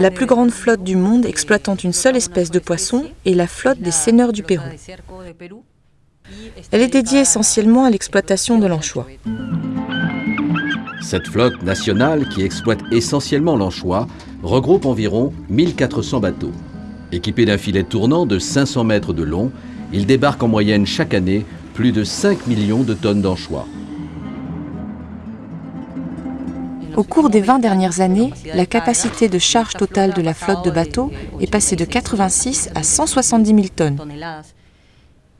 La plus grande flotte du monde exploitant une seule espèce de poisson est la flotte des seigneurs du Pérou. Elle est dédiée essentiellement à l'exploitation de l'anchois. Cette flotte nationale, qui exploite essentiellement l'anchois, regroupe environ 1400 bateaux. Équipés d'un filet tournant de 500 mètres de long, il débarque en moyenne chaque année plus de 5 millions de tonnes d'anchois. Au cours des 20 dernières années, la capacité de charge totale de la flotte de bateaux est passée de 86 à 170 000 tonnes.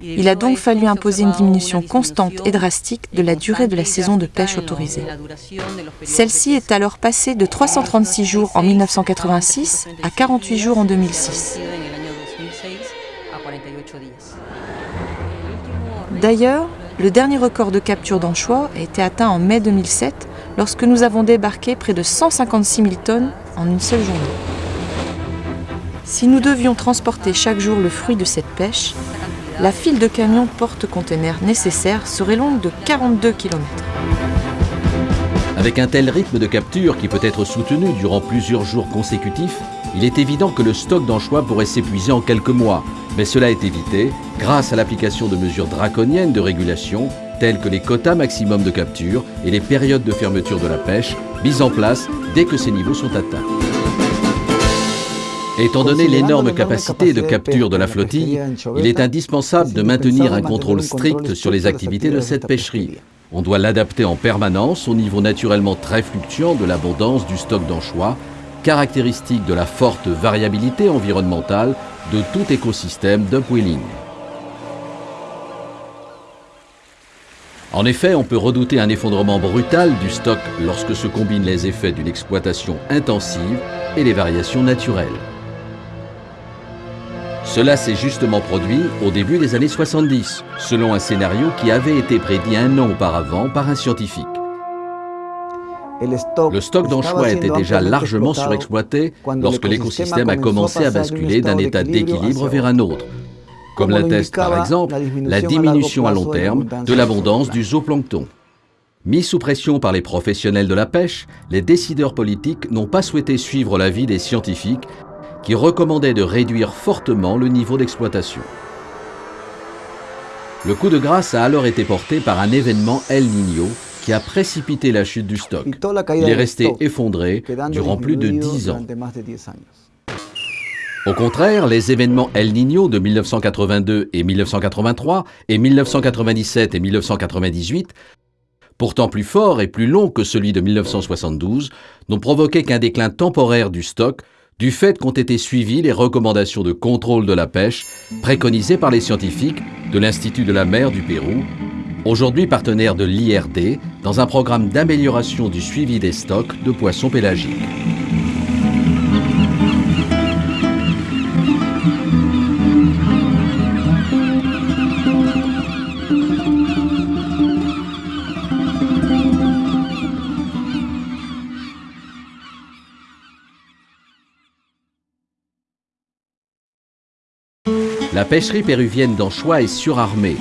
Il a donc fallu imposer une diminution constante et drastique de la durée de la saison de pêche autorisée. Celle-ci est alors passée de 336 jours en 1986 à 48 jours en 2006. D'ailleurs, le dernier record de capture d'anchois a été atteint en mai 2007 lorsque nous avons débarqué près de 156 000 tonnes en une seule journée. Si nous devions transporter chaque jour le fruit de cette pêche, la file de camions porte-conteneurs nécessaire serait longue de 42 km. Avec un tel rythme de capture qui peut être soutenu durant plusieurs jours consécutifs, il est évident que le stock d'anchois pourrait s'épuiser en quelques mois, mais cela est évité grâce à l'application de mesures draconiennes de régulation telles que les quotas maximum de capture et les périodes de fermeture de la pêche mises en place dès que ces niveaux sont atteints. Étant donné l'énorme capacité de capture de la flottille, il est indispensable de maintenir un contrôle strict sur les activités de cette pêcherie. On doit l'adapter en permanence au niveau naturellement très fluctuant de l'abondance du stock d'anchois, caractéristique de la forte variabilité environnementale de tout écosystème d'upwelling. En effet, on peut redouter un effondrement brutal du stock lorsque se combinent les effets d'une exploitation intensive et les variations naturelles. Cela s'est justement produit au début des années 70, selon un scénario qui avait été prédit un an auparavant par un scientifique. Le stock d'anchois était déjà largement surexploité lorsque l'écosystème a commencé à basculer d'un état d'équilibre vers un autre, comme l'atteste par exemple la diminution à long terme de l'abondance du zooplancton. Mis sous pression par les professionnels de la pêche, les décideurs politiques n'ont pas souhaité suivre l'avis des scientifiques qui recommandaient de réduire fortement le niveau d'exploitation. Le coup de grâce a alors été porté par un événement El Niño qui a précipité la chute du stock. Il est resté effondré durant plus de 10 ans. Au contraire, les événements El Niño de 1982 et 1983 et 1997 et 1998, pourtant plus forts et plus longs que celui de 1972, n'ont provoqué qu'un déclin temporaire du stock du fait qu'ont été suivies les recommandations de contrôle de la pêche préconisées par les scientifiques de l'Institut de la mer du Pérou aujourd'hui partenaire de l'IRD, dans un programme d'amélioration du suivi des stocks de poissons pélagiques. La pêcherie péruvienne d'anchois est surarmée